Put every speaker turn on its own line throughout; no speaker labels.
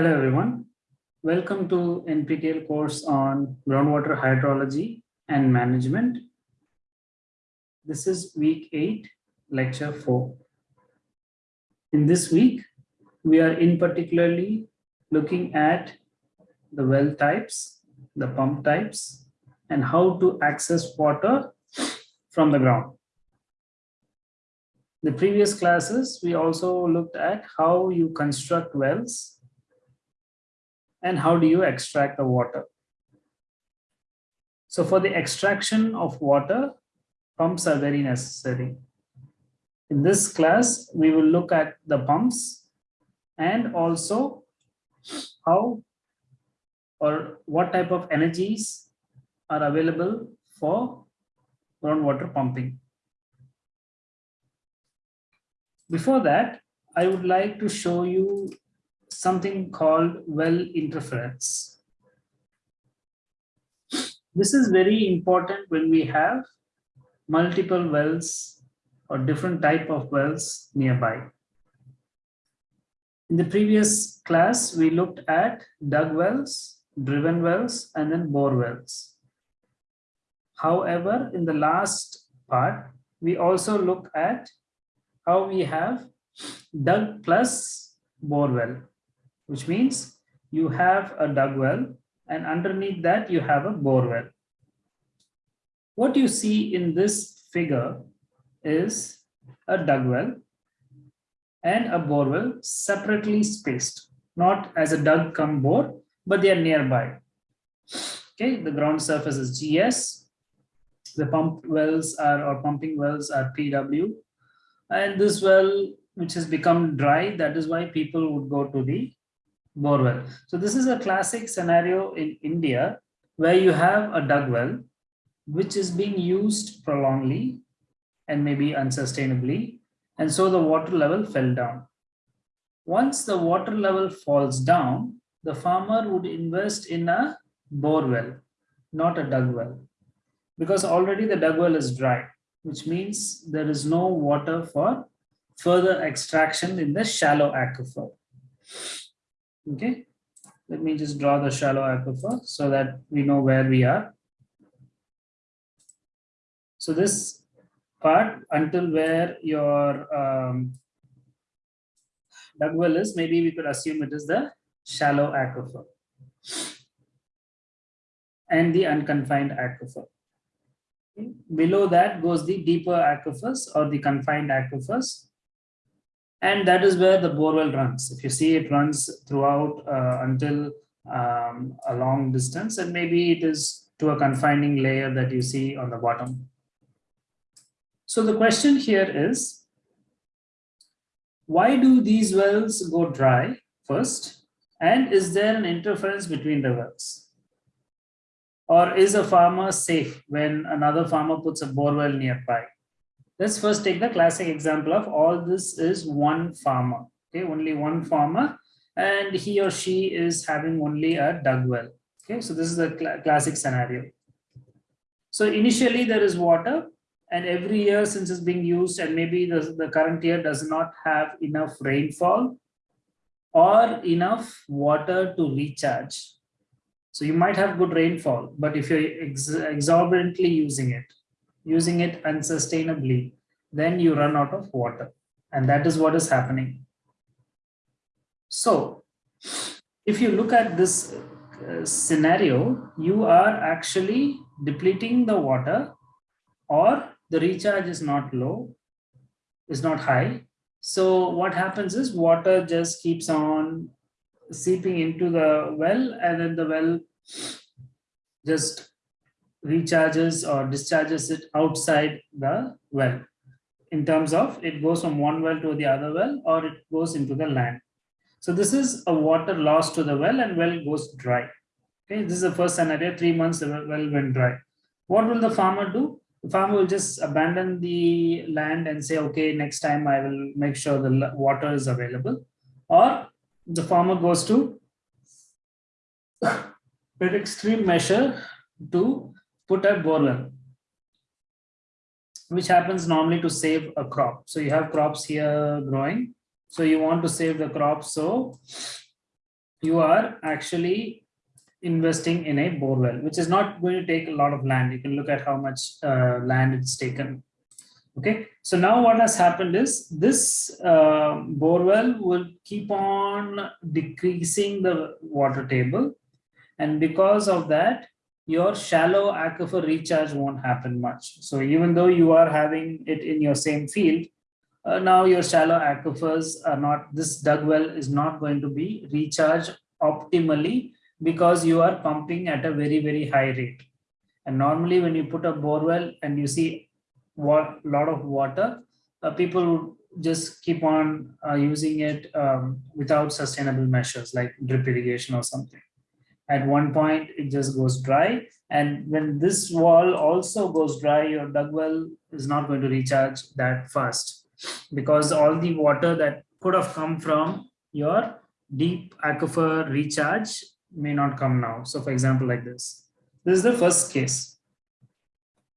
Hello everyone. Welcome to NPTEL course on groundwater hydrology and management. This is week 8, lecture 4. In this week, we are in particularly looking at the well types, the pump types, and how to access water from the ground. The previous classes, we also looked at how you construct wells and how do you extract the water. So for the extraction of water, pumps are very necessary. In this class, we will look at the pumps and also how or what type of energies are available for groundwater pumping. Before that, I would like to show you something called well interference. This is very important when we have multiple wells or different type of wells nearby. In the previous class, we looked at dug wells, driven wells, and then bore wells. However, in the last part, we also look at how we have dug plus bore well which means you have a dug well and underneath that you have a bore well. What you see in this figure is a dug well and a bore well separately spaced, not as a dug cum bore, but they are nearby. Okay, the ground surface is GS, the pump wells are or pumping wells are PW, and this well which has become dry, that is why people would go to the borewell. So this is a classic scenario in India where you have a dug well, which is being used prolongedly and maybe unsustainably. And so the water level fell down. Once the water level falls down, the farmer would invest in a bore well, not a dug well, because already the dug well is dry, which means there is no water for further extraction in the shallow aquifer. Okay, let me just draw the shallow aquifer so that we know where we are. So this part until where your um, dug well is, maybe we could assume it is the shallow aquifer and the unconfined aquifer. Below that goes the deeper aquifers or the confined aquifers and that is where the borewell runs. If you see it runs throughout uh, until um, a long distance, and maybe it is to a confining layer that you see on the bottom. So the question here is, why do these wells go dry first? And is there an interference between the wells? Or is a farmer safe when another farmer puts a borewell nearby? Let's first take the classic example of all this is one farmer, okay, only one farmer, and he or she is having only a dug well. Okay, so this is the cl classic scenario. So initially there is water and every year since it's being used and maybe the, the current year does not have enough rainfall or enough water to recharge. So you might have good rainfall, but if you're ex exorbitantly using it, using it unsustainably, then you run out of water. And that is what is happening. So if you look at this uh, scenario, you are actually depleting the water or the recharge is not low, is not high. So what happens is water just keeps on seeping into the well and then the well just recharges or discharges it outside the well in terms of it goes from one well to the other well or it goes into the land. So this is a water loss to the well and well goes dry. Okay, this is the first scenario, three months the well went dry. What will the farmer do? The farmer will just abandon the land and say, okay, next time I will make sure the water is available. Or the farmer goes to an extreme measure to put a borewell, which happens normally to save a crop. So you have crops here growing. So you want to save the crop. So you are actually investing in a bore well, which is not going to take a lot of land. You can look at how much uh, land it's taken. Okay, so now what has happened is this uh, bore well will keep on decreasing the water table. And because of that, your shallow aquifer recharge won't happen much. So even though you are having it in your same field, uh, now your shallow aquifers are not, this dug well is not going to be recharged optimally because you are pumping at a very, very high rate. And normally when you put a bore well and you see what lot of water, uh, people just keep on uh, using it um, without sustainable measures like drip irrigation or something. At one point, it just goes dry. And when this wall also goes dry, your dug well is not going to recharge that fast because all the water that could have come from your deep aquifer recharge may not come now. So for example, like this, this is the first case.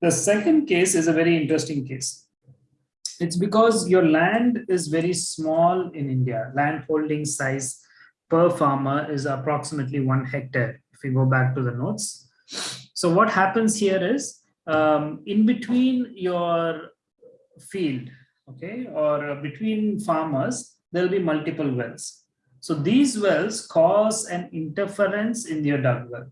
The second case is a very interesting case. It's because your land is very small in India. Land holding size per farmer is approximately one hectare. If we go back to the notes. So what happens here is um, in between your field, okay, or between farmers, there'll be multiple wells. So these wells cause an interference in your dug well.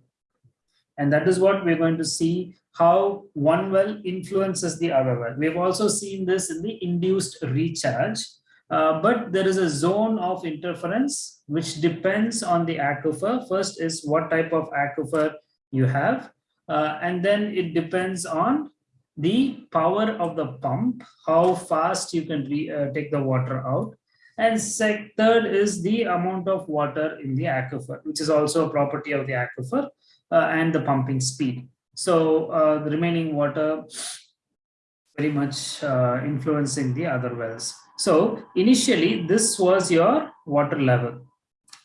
And that is what we're going to see how one well influences the other well. We've also seen this in the induced recharge, uh, but there is a zone of interference which depends on the aquifer. First is what type of aquifer you have, uh, and then it depends on the power of the pump, how fast you can re, uh, take the water out. And third is the amount of water in the aquifer, which is also a property of the aquifer uh, and the pumping speed. So uh, the remaining water very much influencing the other wells. So initially this was your water level.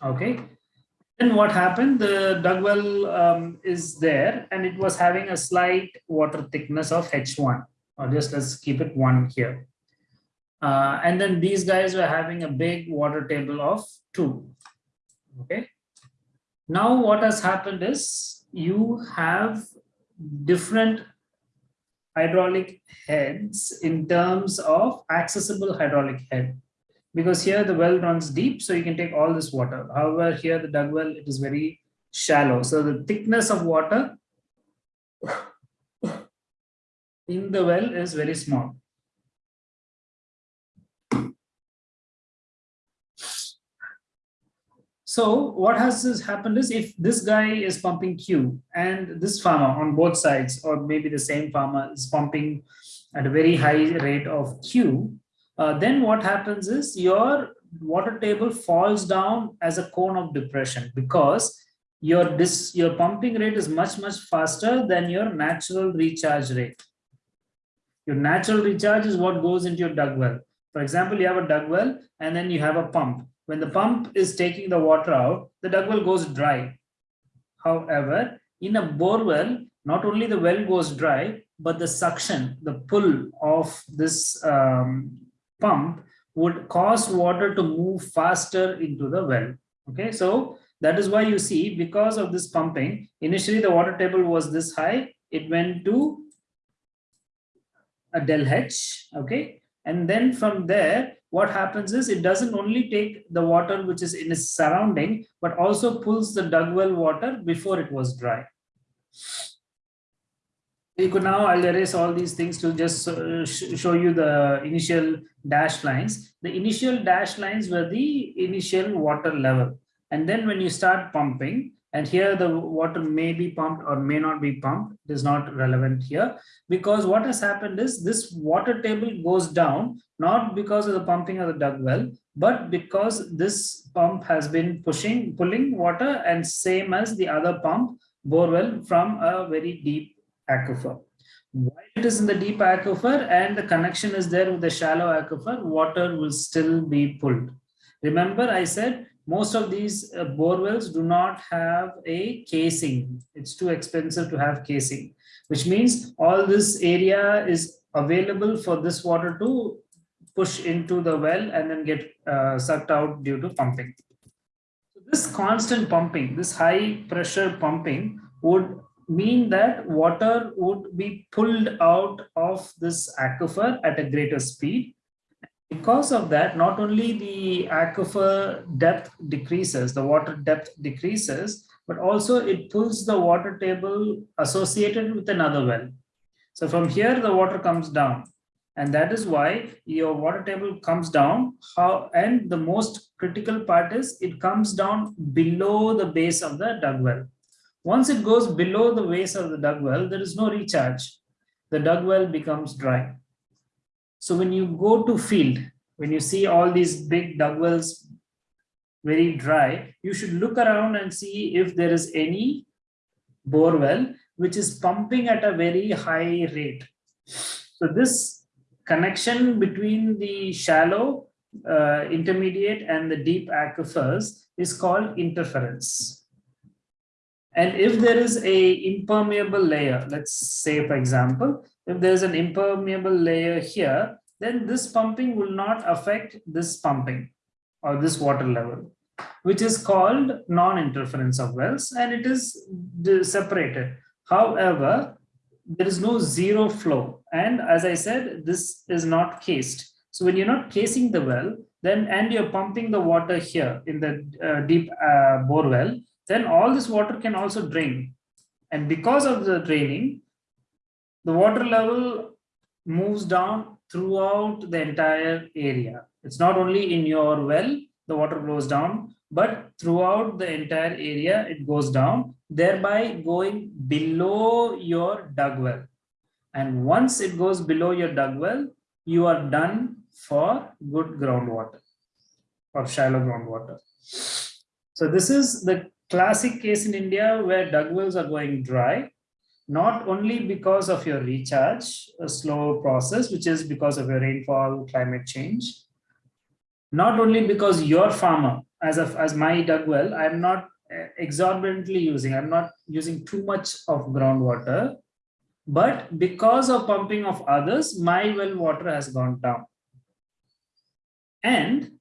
Okay. Then what happened? The dug well um, is there and it was having a slight water thickness of H1 or just let's keep it one here. Uh, and then these guys were having a big water table of two. Okay. Now what has happened is you have different hydraulic heads in terms of accessible hydraulic head. Because here the well runs deep so you can take all this water. However here the dug well it is very shallow. So the thickness of water in the well is very small So what has happened is if this guy is pumping Q and this farmer on both sides, or maybe the same farmer is pumping at a very high rate of Q, uh, then what happens is your water table falls down as a cone of depression because your this your pumping rate is much much faster than your natural recharge rate. Your natural recharge is what goes into your dug well for example you have a dug well and then you have a pump when the pump is taking the water out, the dug well goes dry. However, in a bore well, not only the well goes dry, but the suction, the pull of this um, pump would cause water to move faster into the well. Okay, so that is why you see because of this pumping, initially the water table was this high, it went to a del H, okay, and then from there what happens is it doesn't only take the water which is in its surrounding, but also pulls the dug well water before it was dry. You could now, I'll erase all these things to just uh, show you the initial dash lines. The initial dash lines were the initial water level. And then when you start pumping, and here the water may be pumped or may not be pumped. It is not relevant here because what has happened is this water table goes down not because of the pumping of the dug well but because this pump has been pushing pulling water and same as the other pump bore well from a very deep aquifer. While it is in the deep aquifer and the connection is there with the shallow aquifer water will still be pulled. Remember i said most of these uh, bore wells do not have a casing. It's too expensive to have casing, which means all this area is available for this water to push into the well and then get uh, sucked out due to pumping. So This constant pumping, this high pressure pumping would mean that water would be pulled out of this aquifer at a greater speed. Because of that, not only the aquifer depth decreases, the water depth decreases, but also it pulls the water table associated with another well. So from here, the water comes down. And that is why your water table comes down. How And the most critical part is it comes down below the base of the dug well. Once it goes below the base of the dug well, there is no recharge. The dug well becomes dry. So when you go to field, when you see all these big dug wells very dry, you should look around and see if there is any bore well which is pumping at a very high rate. So this connection between the shallow, uh, intermediate and the deep aquifers is called interference. And if there is a impermeable layer, let's say, for example, if there's an impermeable layer here, then this pumping will not affect this pumping or this water level, which is called non-interference of wells, and it is separated. However, there is no zero flow. And as I said, this is not cased. So when you're not casing the well, then and you're pumping the water here in the uh, deep uh, bore well, then all this water can also drain. And because of the draining, the water level moves down throughout the entire area. It's not only in your well, the water goes down, but throughout the entire area, it goes down, thereby going below your dug well. And once it goes below your dug well, you are done for good groundwater or shallow groundwater. So this is the classic case in India where dug wells are going dry, not only because of your recharge, a slow process, which is because of your rainfall, climate change, not only because your farmer, as of as my dug well, I'm not eh, exorbitantly using, I'm not using too much of groundwater, but because of pumping of others, my well water has gone down. And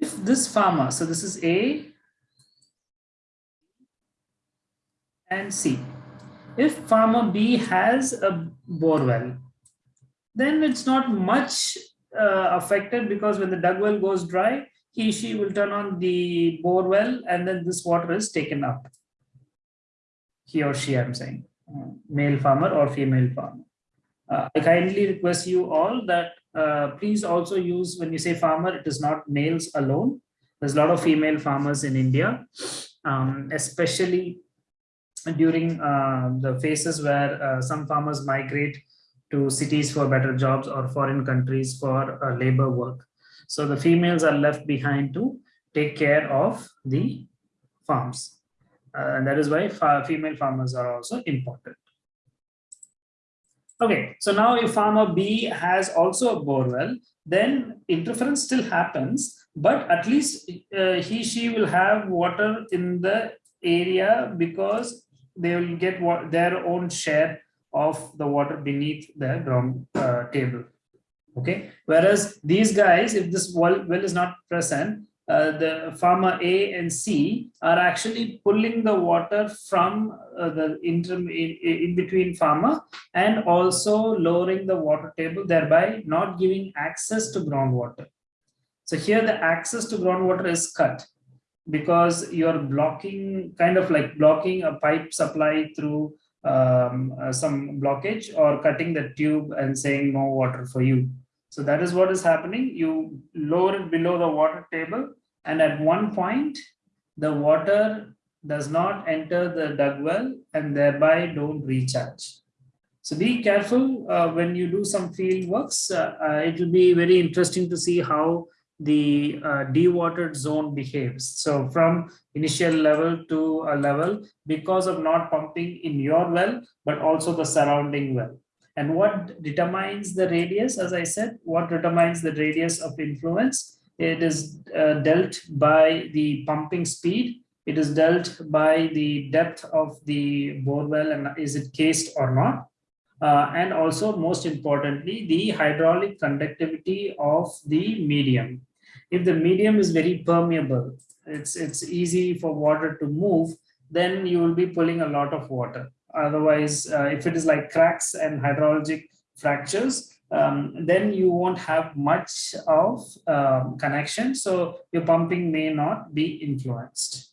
if this farmer, so this is A and C. If farmer B has a bore well, then it's not much uh, affected because when the dug well goes dry, he, she will turn on the bore well and then this water is taken up. He or she, I'm saying, uh, male farmer or female farmer. Uh, I kindly request you all that uh, please also use, when you say farmer, it is not males alone. There's a lot of female farmers in India, um, especially during uh, the phases where uh, some farmers migrate to cities for better jobs or foreign countries for uh, labor work. So the females are left behind to take care of the farms. Uh, and that is why female farmers are also important. Okay, so now if farmer B has also a bore well, then interference still happens, but at least uh, he, she will have water in the area because they will get what, their own share of the water beneath the ground uh, table. Okay, whereas these guys, if this well, well is not present, uh, the farmer A and C are actually pulling the water from uh, the interim in, in, between farmer and also lowering the water table, thereby not giving access to groundwater. So here the access to groundwater is cut because you're blocking, kind of like blocking a pipe supply through um, uh, some blockage or cutting the tube and saying no water for you. So that is what is happening. You lower it below the water table and at one point the water does not enter the dug well and thereby don't recharge. So be careful uh, when you do some field works. Uh, uh, it will be very interesting to see how the uh, dewatered zone behaves. So from initial level to a level because of not pumping in your well, but also the surrounding well. And what determines the radius, as I said, what determines the radius of influence? It is uh, dealt by the pumping speed. It is dealt by the depth of the bore well and is it cased or not. Uh, and also most importantly, the hydraulic conductivity of the medium. If the medium is very permeable, it's, it's easy for water to move, then you will be pulling a lot of water. Otherwise, uh, if it is like cracks and hydrologic fractures, um, then you won't have much of um, connection. So your pumping may not be influenced.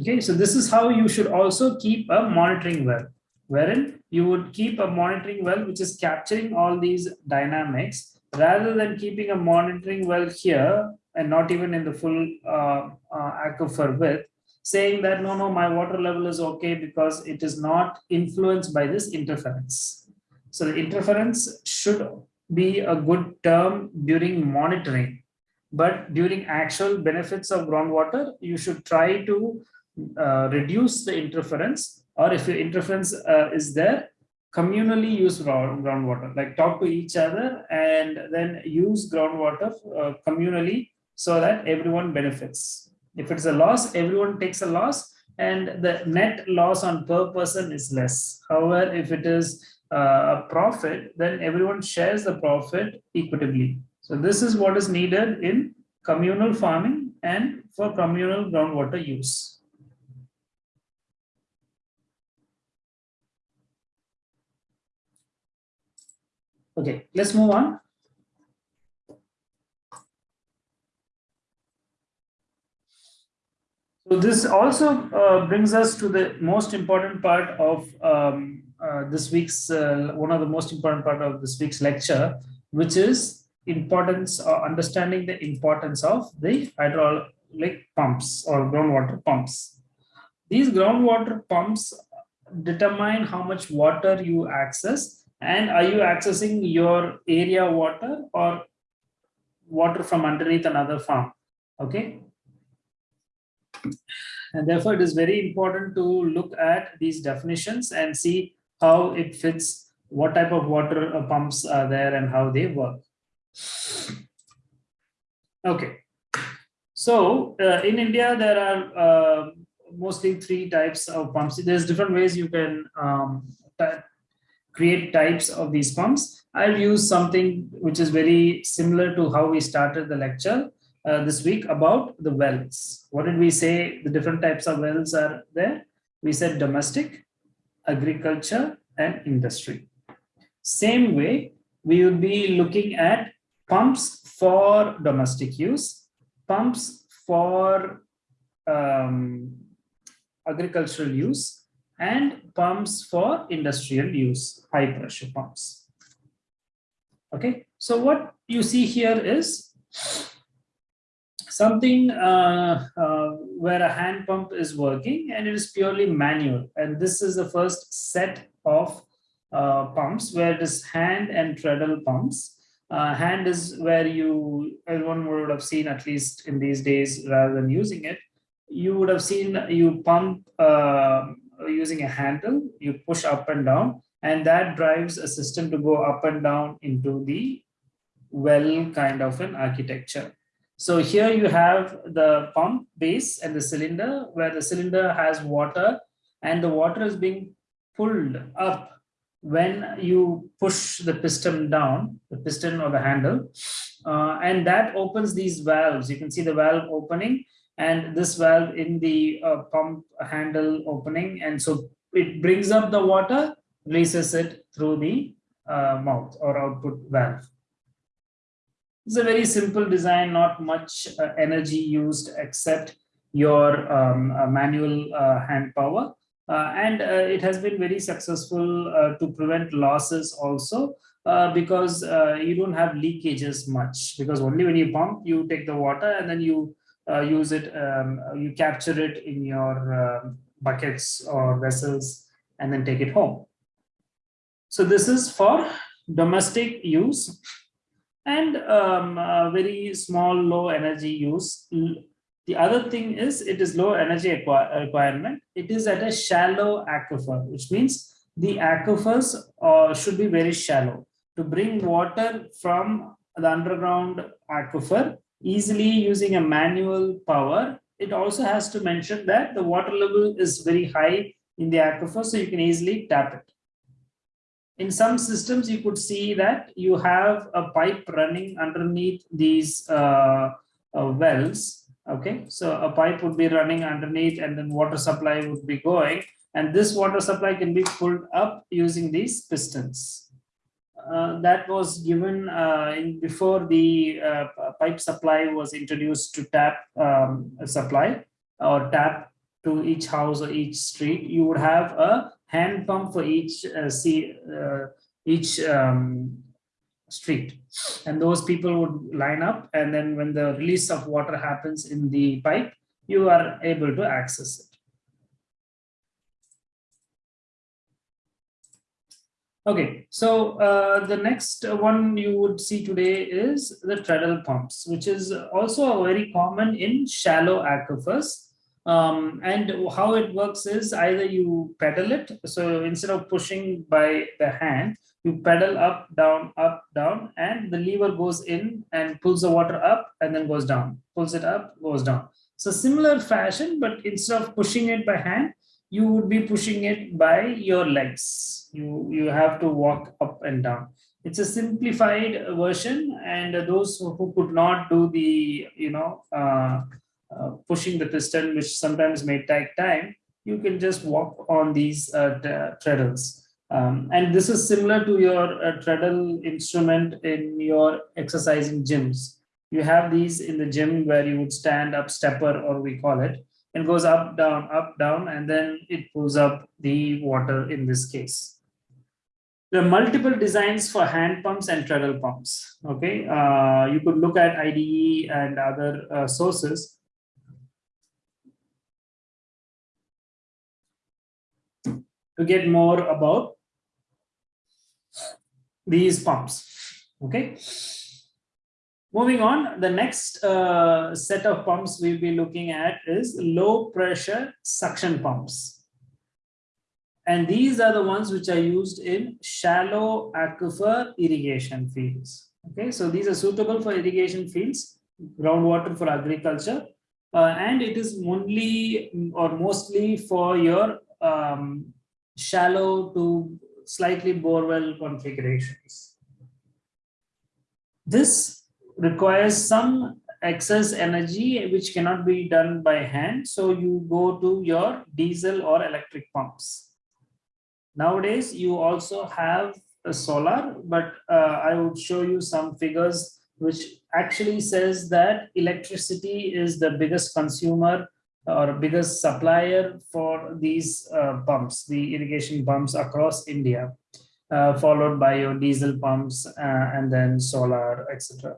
Okay, so this is how you should also keep a monitoring well, wherein you would keep a monitoring well which is capturing all these dynamics rather than keeping a monitoring well here and not even in the full uh, uh, aquifer width, saying that no, no, my water level is okay because it is not influenced by this interference. So the interference should be a good term during monitoring but during actual benefits of groundwater, you should try to uh, reduce the interference or if your interference uh, is there, communally use groundwater, like talk to each other and then use groundwater uh, communally so that everyone benefits. If it's a loss, everyone takes a loss and the net loss on per person is less. However, if it is uh, a profit, then everyone shares the profit equitably. So this is what is needed in communal farming and for communal groundwater use. Okay, let's move on. So this also uh, brings us to the most important part of um, uh, this week's, uh, one of the most important part of this week's lecture, which is importance or understanding the importance of the hydraulic pumps or groundwater pumps. These groundwater pumps determine how much water you access and are you accessing your area water or water from underneath another farm okay and therefore it is very important to look at these definitions and see how it fits what type of water pumps are there and how they work Okay. So uh, in India, there are uh, mostly three types of pumps. There's different ways you can um, create types of these pumps. I'll use something which is very similar to how we started the lecture uh, this week about the wells. What did we say? The different types of wells are there. We said domestic, agriculture, and industry. Same way, we will be looking at pumps for domestic use, pumps for um, agricultural use, and pumps for industrial use, high pressure pumps. Okay, so what you see here is something uh, uh, where a hand pump is working and it is purely manual. And this is the first set of uh, pumps where it is hand and treadle pumps uh, hand is where you, everyone would have seen at least in these days rather than using it, you would have seen you pump uh, using a handle, you push up and down, and that drives a system to go up and down into the well kind of an architecture. So here you have the pump base and the cylinder where the cylinder has water and the water is being pulled up when you push the piston down, the piston or the handle, uh, and that opens these valves. You can see the valve opening and this valve in the uh, pump handle opening. And so it brings up the water, releases it through the uh, mouth or output valve. It's a very simple design, not much uh, energy used except your um, uh, manual uh, hand power. Uh, and it has been very successful to prevent losses also because you don't have leakages much because only when you pump you take the water and then you use it um, you capture it in your buckets or vessels and then take it home so this is for domestic use and um, very small low energy use the other thing is it is low energy requirement. It is at a shallow aquifer, which means the aquifers uh, should be very shallow. To bring water from the underground aquifer easily using a manual power, it also has to mention that the water level is very high in the aquifer, so you can easily tap it. in some systems, you could see that you have a pipe running underneath these uh, uh, wells. Okay, so a pipe would be running underneath and then water supply would be going. And this water supply can be pulled up using these pistons. Uh, that was given uh, in before the uh, pipe supply was introduced to tap um, supply or tap to each house or each street. You would have a hand pump for each uh, see, uh, each um, street and those people would line up and then when the release of water happens in the pipe you are able to access it okay so uh, the next one you would see today is the treadle pumps which is also very common in shallow aquifers um, and how it works is either you pedal it. So instead of pushing by the hand, you pedal up, down, up, down, and the lever goes in and pulls the water up and then goes down, pulls it up, goes down. So similar fashion, but instead of pushing it by hand, you would be pushing it by your legs. You, you have to walk up and down. It's a simplified version and those who could not do the, you know, uh, uh, pushing the piston, which sometimes may take time, you can just walk on these uh, treadles. Um, and this is similar to your uh, treadle instrument in your exercising gyms. You have these in the gym where you would stand up stepper or we call it and goes up, down, up, down, and then it pulls up the water in this case. There are multiple designs for hand pumps and treadle pumps. Okay, uh, you could look at IDE and other uh, sources to get more about these pumps. Okay. Moving on, the next uh, set of pumps we'll be looking at is low pressure suction pumps. And these are the ones which are used in shallow aquifer irrigation fields. Okay, so these are suitable for irrigation fields, groundwater for agriculture, uh, and it is only or mostly for your um, shallow to slightly borewell configurations. This requires some excess energy which cannot be done by hand. So you go to your diesel or electric pumps. Nowadays, you also have a solar, but uh, I would show you some figures which actually says that electricity is the biggest consumer or biggest supplier for these uh, pumps, the irrigation pumps across India, uh, followed by your diesel pumps uh, and then solar, etc.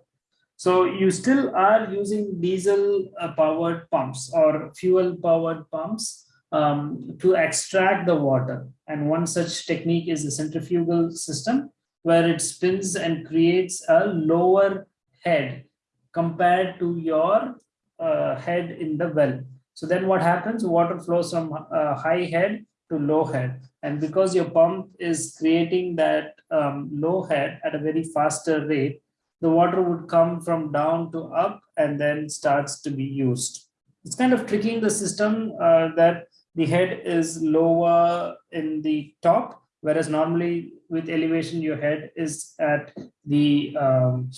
So you still are using diesel uh, powered pumps or fuel powered pumps um, to extract the water. And one such technique is the centrifugal system where it spins and creates a lower head compared to your uh, head in the well. So then what happens? Water flows from uh, high head to low head. And because your pump is creating that um, low head at a very faster rate, the water would come from down to up and then starts to be used. It's kind of tricking the system uh, that the head is lower in the top, whereas normally with elevation, your head is at the um,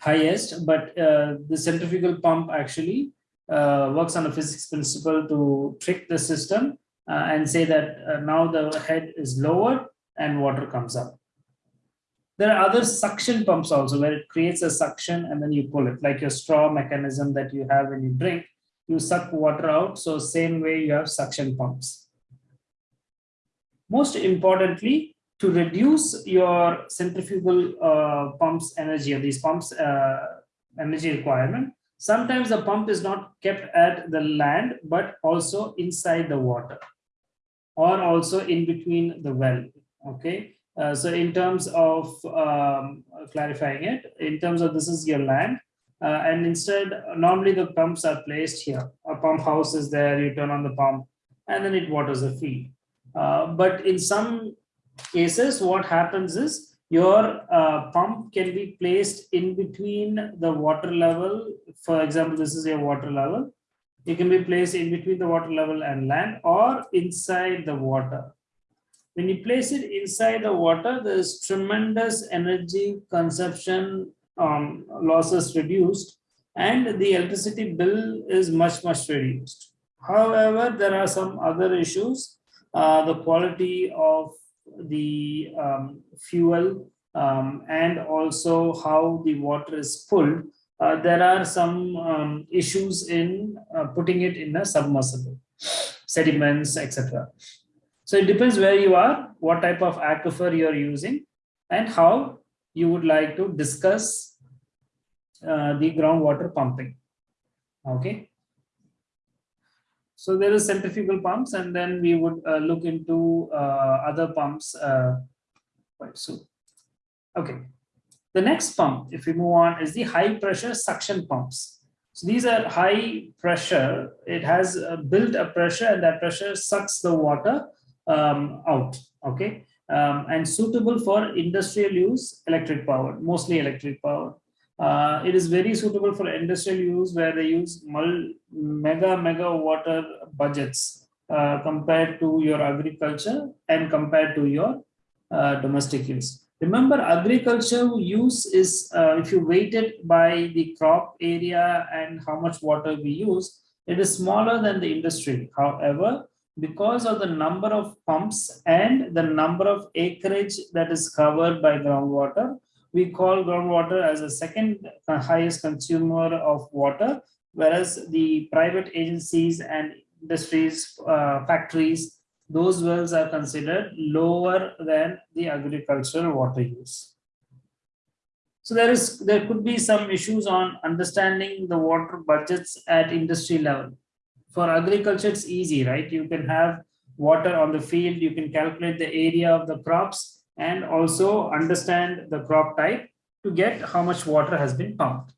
highest, but uh, the centrifugal pump actually uh, works on a physics principle to trick the system uh, and say that uh, now the head is lower and water comes up. There are other suction pumps also where it creates a suction and then you pull it like your straw mechanism that you have when you drink, you suck water out. So same way you have suction pumps. Most importantly, to reduce your centrifugal uh, pumps energy or these pumps uh, energy requirement, Sometimes the pump is not kept at the land, but also inside the water or also in between the well. Okay. Uh, so in terms of um, clarifying it, in terms of this is your land, uh, and instead, normally the pumps are placed here. A pump house is there, you turn on the pump, and then it waters the field. Uh, but in some cases, what happens is your uh, pump can be placed in between the water level. For example, this is your water level. It can be placed in between the water level and land or inside the water. When you place it inside the water, there is tremendous energy consumption um, losses reduced and the electricity bill is much, much reduced. However, there are some other issues. Uh, the quality of the um, fuel um, and also how the water is pulled. Uh, there are some um, issues in uh, putting it in a submersible, sediments, etc. So it depends where you are, what type of aquifer you're using, and how you would like to discuss uh, the groundwater pumping. Okay. So there is centrifugal pumps, and then we would uh, look into uh, other pumps uh, quite soon. Okay. The next pump, if we move on, is the high pressure suction pumps. So these are high pressure. It has uh, built a pressure, and that pressure sucks the water um, out, okay, um, and suitable for industrial use, electric power, mostly electric power. Uh, it is very suitable for industrial use where they use mega, mega water budgets uh, compared to your agriculture and compared to your uh, domestic use. Remember, agriculture use is, uh, if you weight it by the crop area and how much water we use, it is smaller than the industry. However, because of the number of pumps and the number of acreage that is covered by groundwater, we call groundwater as the second highest consumer of water, whereas the private agencies and industries, uh, factories, those wells are considered lower than the agricultural water use. So there is there could be some issues on understanding the water budgets at industry level for agriculture, it's easy, right? You can have water on the field, you can calculate the area of the crops and also understand the crop type to get how much water has been pumped.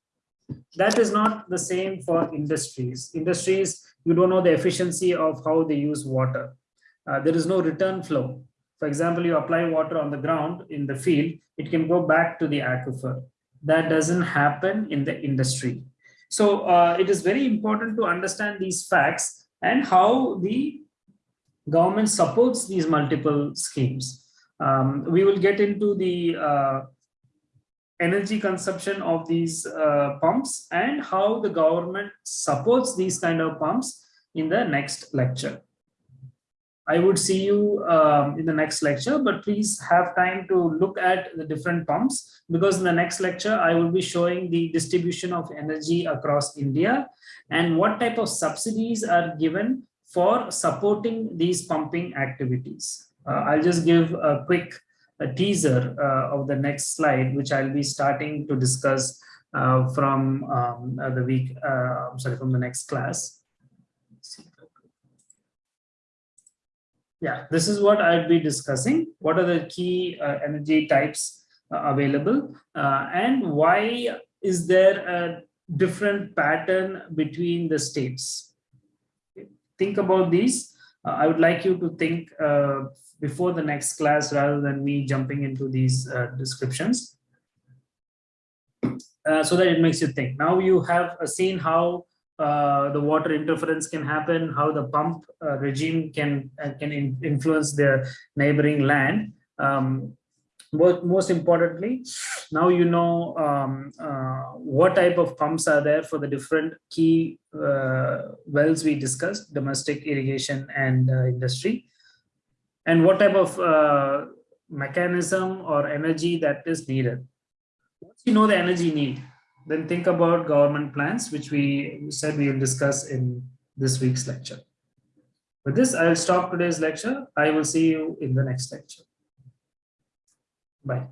That is not the same for industries. Industries, you don't know the efficiency of how they use water. Uh, there is no return flow. For example, you apply water on the ground in the field, it can go back to the aquifer. That doesn't happen in the industry. So uh, it is very important to understand these facts and how the government supports these multiple schemes. Um, we will get into the uh, energy consumption of these uh, pumps and how the government supports these kind of pumps in the next lecture. I would see you um, in the next lecture, but please have time to look at the different pumps because in the next lecture, I will be showing the distribution of energy across India and what type of subsidies are given for supporting these pumping activities. Uh, I'll just give a quick a teaser uh, of the next slide, which I'll be starting to discuss uh, from um, the week, uh, sorry, from the next class. Yeah, this is what I'd be discussing. What are the key uh, energy types uh, available uh, and why is there a different pattern between the states? Think about these. Uh, I would like you to think uh, before the next class rather than me jumping into these uh, descriptions. so that it makes you think. Now you have seen how uh, the water interference can happen, how the pump uh, regime can uh, can in influence the neighboring land. Um, but most importantly, now you know um, uh, what type of pumps are there for the different key uh, wells we discussed, domestic irrigation and industry, and what type of mechanism or energy that is needed. Once you know the energy need, then think about government plans, which we said we will discuss in this week's lecture. With this, I will stop today's lecture. I will see you in the next lecture. Bye.